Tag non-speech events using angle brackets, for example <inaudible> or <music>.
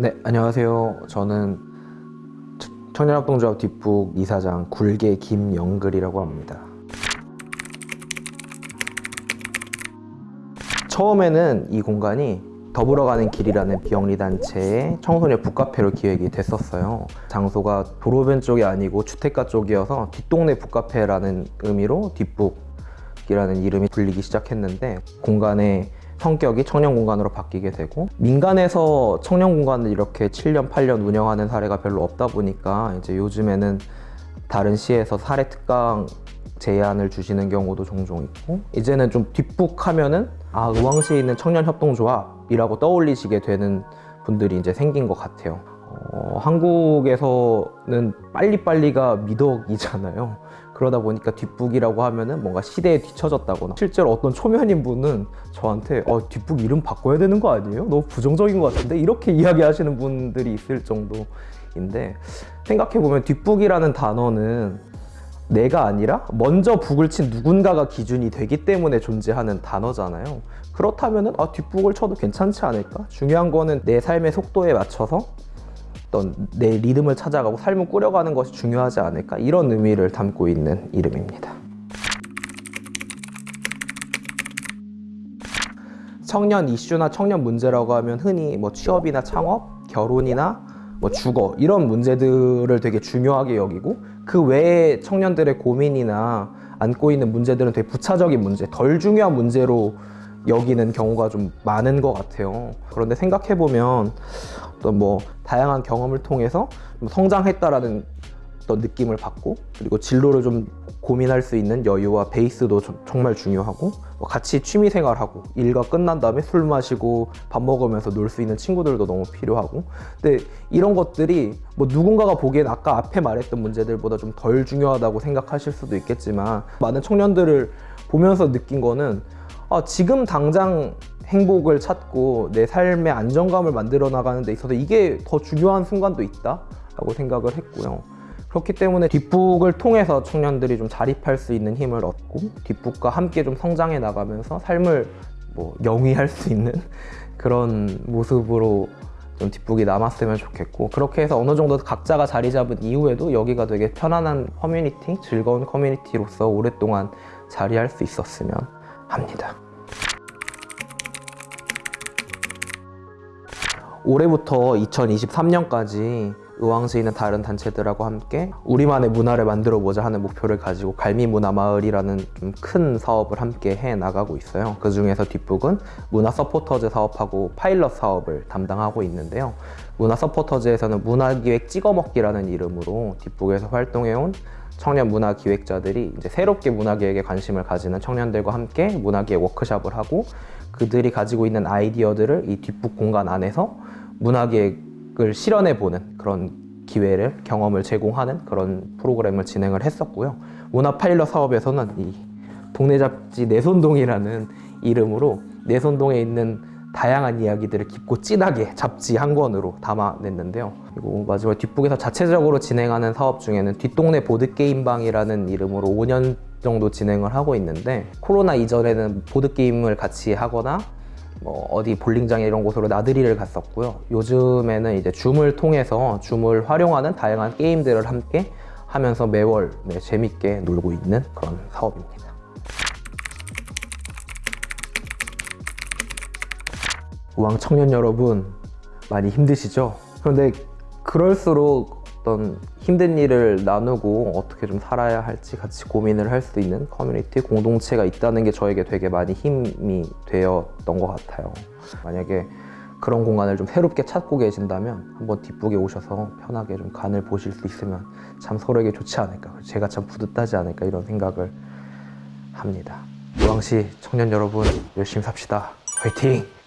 네, 안녕하세요. 저는 청년합동조합 뒷북 이사장 굴개 김영글이라고 합니다. 처음에는 이 공간이 더불어 가는 길이라는 비영리단체의 청소년 북카페로 기획이 됐었어요. 장소가 도로변 쪽이 아니고 주택가 쪽이어서 뒷동네 북카페라는 의미로 뒷북이라는 이름이 불리기 시작했는데 공간의 성격이 청년 공간으로 바뀌게 되고 민간에서 청년 공간을 이렇게 7년, 8년 운영하는 사례가 별로 없다 보니까 이제 요즘에는 다른 시에서 사례 특강 제안을 주시는 경우도 종종 있고 이제는 좀 뒷북하면은 아 의왕시에 있는 청년협동조합이라고 떠올리시게 되는 분들이 이제 생긴 것 같아요. 어, 한국에서는 빨리빨리가 미덕이잖아요. 그러다 보니까 뒷북이라고 하면은 뭔가 시대에 뒤처졌다거나 실제로 어떤 초면인 분은 저한테 어, 뒷북 이름 바꿔야 되는 거 아니에요? 너무 부정적인 것 같은데? 이렇게 이야기하시는 분들이 있을 정도인데 생각해보면 뒷북이라는 단어는 내가 아니라 먼저 북을 친 누군가가 기준이 되기 때문에 존재하는 단어잖아요. 그렇다면 아, 뒷북을 쳐도 괜찮지 않을까? 중요한 거는 내 삶의 속도에 맞춰서 어떤 내 리듬을 찾아가고 삶을 꾸려가는 것이 중요하지 않을까? 이런 의미를 담고 있는 이름입니다. 청년 이슈나 청년 문제라고 하면 흔히 뭐 취업이나 창업, 결혼이나 뭐 주거 이런 문제들을 되게 중요하게 여기고 그 외에 청년들의 고민이나 안고 있는 문제들은 되게 부차적인 문제, 덜 중요한 문제로 여기는 경우가 좀 많은 것 같아요. 그런데 생각해보면 어떤 뭐 다양한 경험을 통해서 성장했다라는 어떤 느낌을 받고 그리고 진로를 좀 고민할 수 있는 여유와 베이스도 좀 정말 중요하고 뭐 같이 취미생활하고 일과 끝난 다음에 술 마시고 밥 먹으면서 놀 수 있는 친구들도 너무 필요하고. 근데 이런 것들이 뭐 누군가가 보기엔 아까 앞에 말했던 문제들보다 좀 덜 중요하다고 생각하실 수도 있겠지만 많은 청년들을 보면서 느낀 거는 아, 지금 당장 행복을 찾고 내 삶의 안정감을 만들어 나가는 데 있어서 이게 더 중요한 순간도 있다 라고 생각을 했고요 그렇기 때문에 뒷북을 통해서 청년들이 좀 자립할 수 있는 힘을 얻고 뒷북과 함께 좀 성장해 나가면서 삶을 뭐 영위할 수 있는 <laughs> 그런 모습으로 좀 뒷북이 남았으면 좋겠고 그렇게 해서 어느 정도 각자가 자리 잡은 이후에도 여기가 되게 편안한 커뮤니티, 즐거운 커뮤니티로서 오랫동안 자리할 수 있었으면 합니다. 올해부터 2023년까지 의왕시에 있는 다른 단체들하고 함께 우리만의 문화를 만들어 보자 하는 목표를 가지고 갈미문화마을이라는 좀 큰 사업을 함께 해 나가고 있어요. 그 중에서 뒷북은 문화 서포터즈 사업하고 파일럿 사업을 담당하고 있는데요. 문화 서포터즈에서는 문화기획 찍어먹기라는 이름으로 뒷북에서 활동해온 청년 문화 기획자들이 이제 새롭게 문화 기획에 관심을 가지는 청년들과 함께 문화 기획 워크샵을 하고 그들이 가지고 있는 아이디어들을 이 뒷북 공간 안에서 문화 기획 을 실현해 보는 그런 기회를 경험을 제공하는 그런 프로그램을 진행을 했었고요. 문화 파일럿 사업에서는 이 동네 잡지 내손동이라는 이름으로 내손동에 있는 다양한 이야기들을 깊고 진하게 잡지 한 권으로 담아냈는데요. 그리고 마지막 뒷북에서 자체적으로 진행하는 사업 중에는 뒷동네 보드게임방이라는 이름으로 5년 정도 진행을 하고 있는데 코로나 이전에는 보드게임을 같이 하거나 뭐 어디 볼링장에 이런 곳으로 나들이를 갔었고요 요즘에는 이제 줌을 통해서 줌을 활용하는 다양한 게임들을 함께 하면서 매월 네, 재밌게 놀고 있는 그런 사업입니다 우왕 청년 여러분 많이 힘드시죠? 그런데 그럴수록 어떤 힘든 일을 나누고 어떻게 좀 살아야 할지 같이 고민을 할 수 있는 커뮤니티 공동체가 있다는 게 저에게 되게 많이 힘이 되었던 것 같아요. 만약에 그런 공간을 좀 새롭게 찾고 계신다면 한번 뒷북에 오셔서 편하게 좀 간을 보실 수 있으면 참 서로에게 좋지 않을까 제가 참 뿌듯하지 않을까 이런 생각을 합니다. 우왕시 청년 여러분 열심히 삽시다. 화이팅!